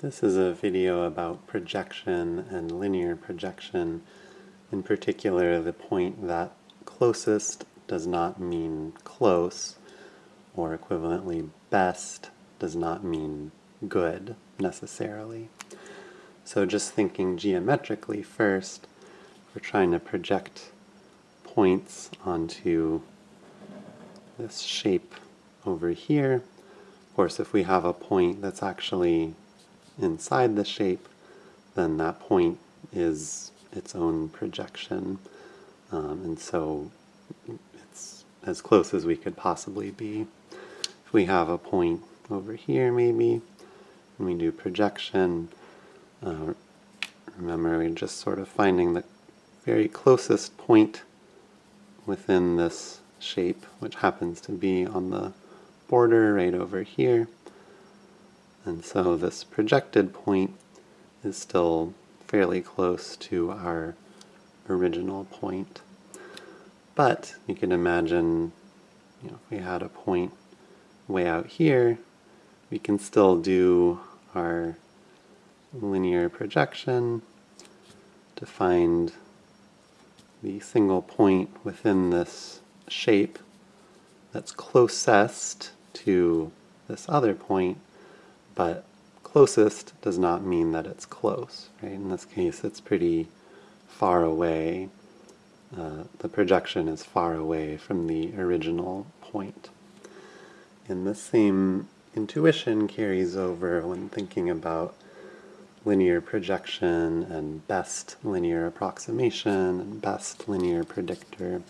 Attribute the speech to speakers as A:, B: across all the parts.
A: This is a video about projection and linear projection. In particular, the point that closest does not mean close, or equivalently best does not mean good necessarily. So just thinking geometrically first, we're trying to project points onto this shape over here. Of course, if we have a point that's actually inside the shape, then that point is its own projection. Um, and so it's as close as we could possibly be. If we have a point over here maybe, and we do projection, uh, remember we're just sort of finding the very closest point within this shape, which happens to be on the border right over here. And so this projected point is still fairly close to our original point. But you can imagine, you know, if we had a point way out here, we can still do our linear projection to find the single point within this shape that's closest to this other point but closest does not mean that it's close. Right? In this case, it's pretty far away. Uh, the projection is far away from the original point. And the same intuition carries over when thinking about linear projection and best linear approximation and best linear predictor.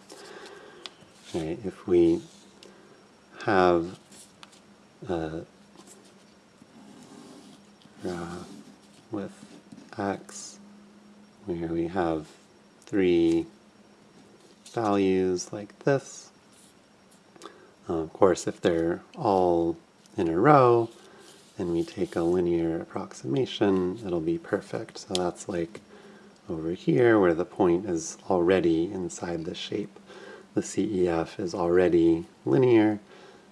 A: Right? If we have uh, with x where we have three values like this. Uh, of course, if they're all in a row and we take a linear approximation, it'll be perfect. So that's like over here where the point is already inside the shape. The CEF is already linear,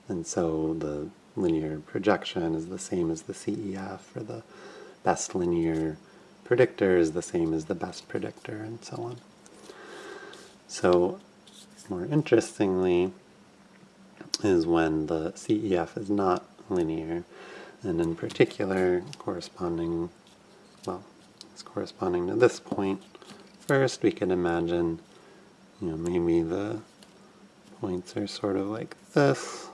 A: and so the linear projection is the same as the CEF, or the best linear predictor is the same as the best predictor, and so on. So, more interestingly, is when the CEF is not linear, and in particular, corresponding, well, it's corresponding to this point. First, we could imagine, you know, maybe the points are sort of like this,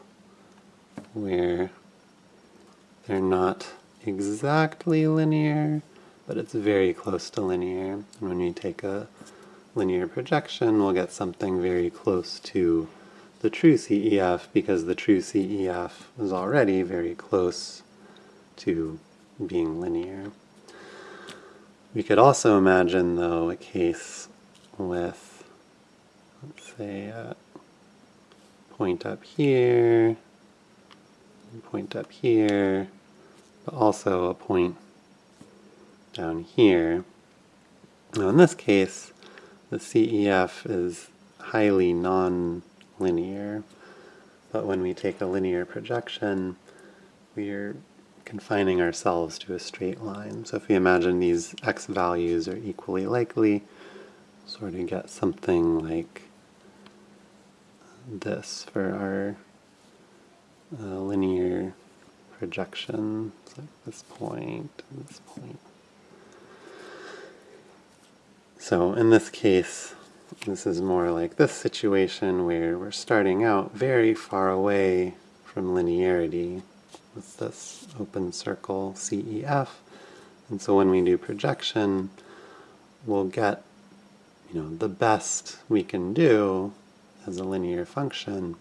A: where they're not exactly linear, but it's very close to linear. And when we take a linear projection, we'll get something very close to the true CEF because the true CEF is already very close to being linear. We could also imagine, though, a case with, let's say, a point up here, point up here, but also a point down here. Now in this case, the CEF is highly non-linear, but when we take a linear projection, we're confining ourselves to a straight line. So if we imagine these x values are equally likely, sort of get something like this for our linear projection, like this point and this point. So in this case, this is more like this situation where we're starting out very far away from linearity with this open circle CEF. And so when we do projection, we'll get you know, the best we can do as a linear function,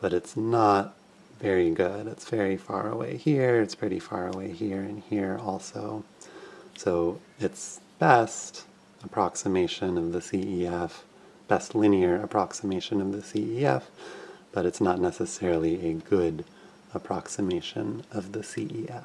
A: but it's not very good. It's very far away here, it's pretty far away here and here also. So it's best approximation of the CEF, best linear approximation of the CEF, but it's not necessarily a good approximation of the CEF.